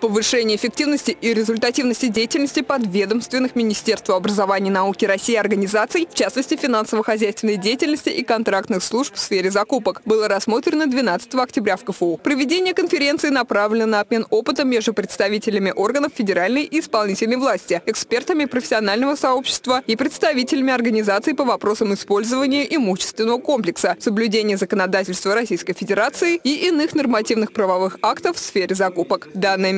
Повышение эффективности и результативности деятельности подведомственных Министерству образования и науки России организаций, в частности финансово-хозяйственной деятельности и контрактных служб в сфере закупок, было рассмотрено 12 октября в КФУ. Проведение конференции направлено на обмен опытом между представителями органов федеральной и исполнительной власти, экспертами профессионального сообщества и представителями организаций по вопросам использования имущественного комплекса, соблюдения законодательства Российской Федерации и иных нормативных правовых актов в сфере закупок. Данное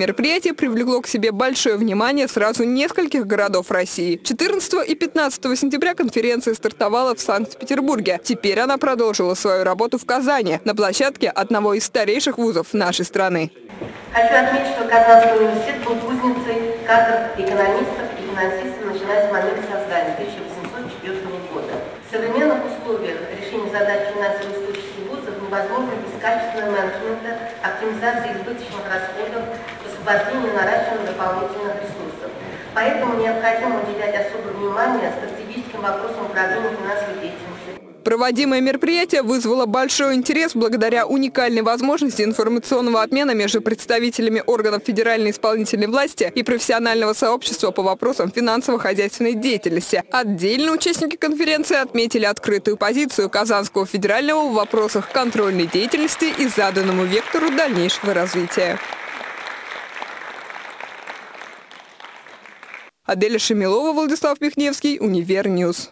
привлекло к себе большое внимание сразу нескольких городов России. 14 и 15 сентября конференция стартовала в Санкт-Петербурге. Теперь она продолжила свою работу в Казани, на площадке одного из старейших вузов нашей страны. Хочу отметить, что Казанский университет был кузницей кадров экономистов и финансистов, начиная с момента создания 1804 года. В современных условиях решение задач финансовой без качественного менеджмента, оптимизации избыточных расходов, освобождения наращивания дополнительных ресурсов. Поэтому необходимо уделять особое внимание стратегическим вопросам управления финансовой деятельностью, Проводимое мероприятие вызвало большой интерес благодаря уникальной возможности информационного обмена между представителями органов федеральной исполнительной власти и профессионального сообщества по вопросам финансово-хозяйственной деятельности. Отдельно участники конференции отметили открытую позицию Казанского федерального в вопросах контрольной деятельности и заданному вектору дальнейшего развития. Аделя Шемилова, Владислав Михневский, Univer News.